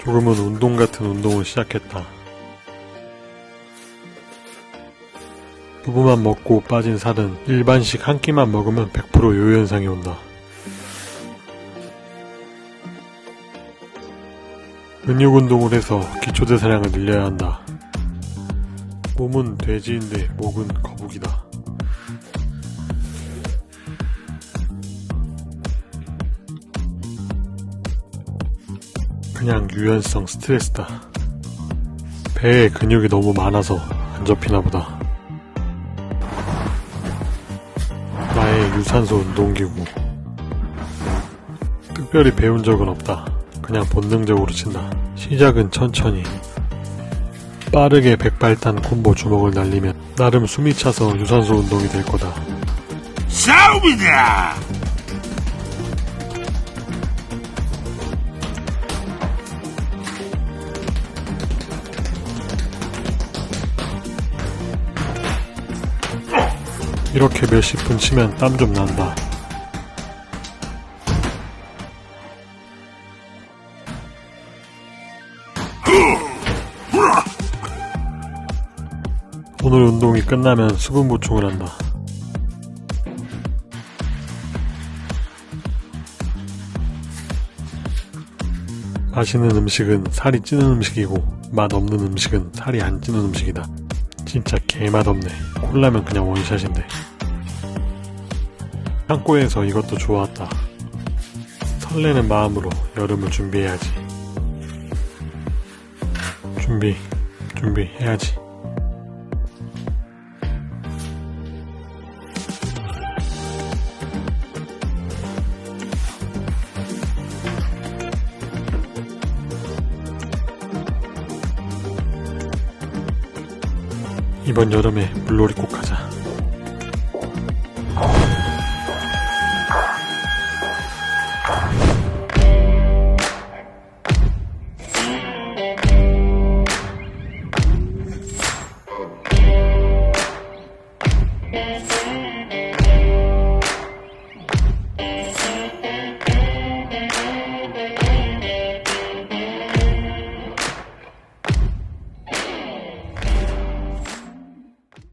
조금은 운동 같은 운동을 시작했다. 두부만 먹고 빠진 살은 일반식 한 끼만 먹으면 100% 요현상이 온다. 근육 운동을 해서 기초대사량을 늘려야 한다. 몸은 돼지인데 목은 거북이다. 그냥 유연성 스트레스다. 배에 근육이 너무 많아서 안 접히나 보다. 나의 유산소 운동기구. 특별히 배운 적은 없다. 그냥 본능적으로 친다. 시작은 천천히. 빠르게 백발탄 콤보 주먹을 날리면 나름 숨이 차서 유산소 운동이 될 거다. 싸움이다! 이렇게 몇십 분 치면 땀 좀 난다. 오늘 운동이 끝나면 수분 보충을 한다. 맛있는 음식은 살이 찌는 음식이고 맛 없는 음식은 살이 안 찌는 음식이다. 진짜 개맛없네. 콜라면 그냥 원샷인데. 창고에서 이것도 좋았다. 설레는 마음으로 여름을 준비해야지. 준비, 준비해야지. 이번 여름에 물놀이 꼭 가자 Yes.